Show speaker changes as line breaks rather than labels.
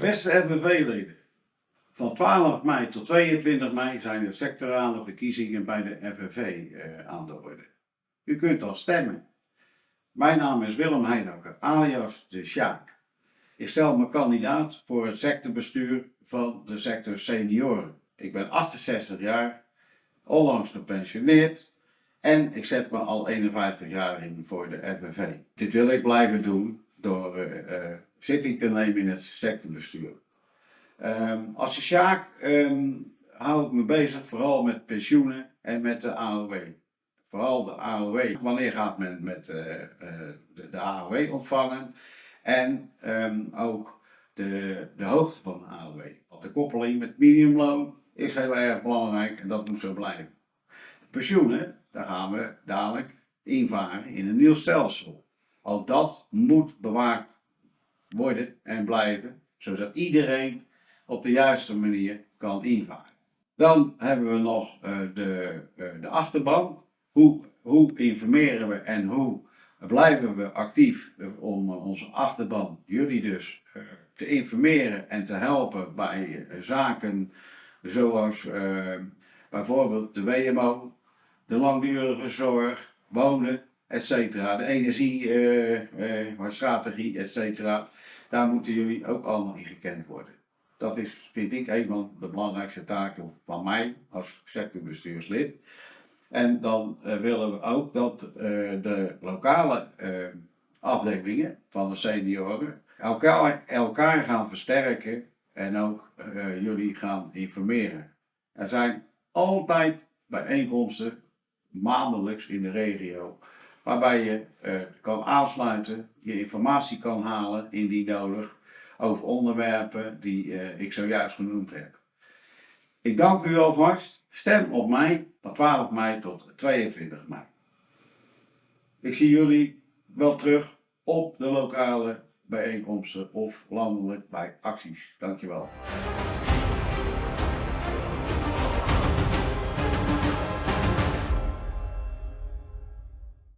Beste FNV-leden, van 12 mei tot 22 mei zijn er sectorale verkiezingen bij de FNV eh, aan de orde. U kunt al stemmen. Mijn naam is Willem Heinoker, alias de Sjaak. Ik stel me kandidaat voor het sectorbestuur van de sector senioren. Ik ben 68 jaar, onlangs gepensioneerd en ik zet me al 51 jaar in voor de FNV. Dit wil ik blijven doen uh, uh, zitting te nemen in het sectorbestuur. Um, als de Sjaak um, hou ik me bezig vooral met pensioenen en met de AOW. Vooral de AOW. Wanneer gaat men met uh, de, AOW ontvangen? En um, ook de, de hoogte van de AOW. Want de koppeling met minimumloon is heel erg belangrijk en dat moet zo blijven. Pensioenen, daar gaan we dadelijk invaren in een nieuw stelsel. Ook dat moet bewaard worden en blijven, zodat iedereen op de juiste manier kan invaren. Dan hebben we nog uh, de, uh, de achterban. Hoe, hoe informeren we en hoe blijven we actief om uh, onze achterban, jullie dus, te informeren en te helpen bij zaken zoals bijvoorbeeld de WMO, de langdurige zorg, wonen, etc. De energiestrategie, uh, uh, etc. Daar moeten jullie ook allemaal in gekend worden. Dat is, vind ik, een van de belangrijkste taken van mij als sectorbestuurslid. En dan uh, willen we ook dat de lokale afdelingen van de senioren elkaar, elkaar gaan versterken en ook jullie gaan informeren. Er zijn altijd bijeenkomsten, maandelijks in de regio, waarbij je kan aansluiten, je informatie kan halen indien nodig over onderwerpen die uh, ik zojuist genoemd heb. Ik dank u alvast. Stem op mij van 12 mei tot 22 mei. Ik zie jullie wel terug op de lokale bijeenkomsten of landelijk bij acties. Dankjewel.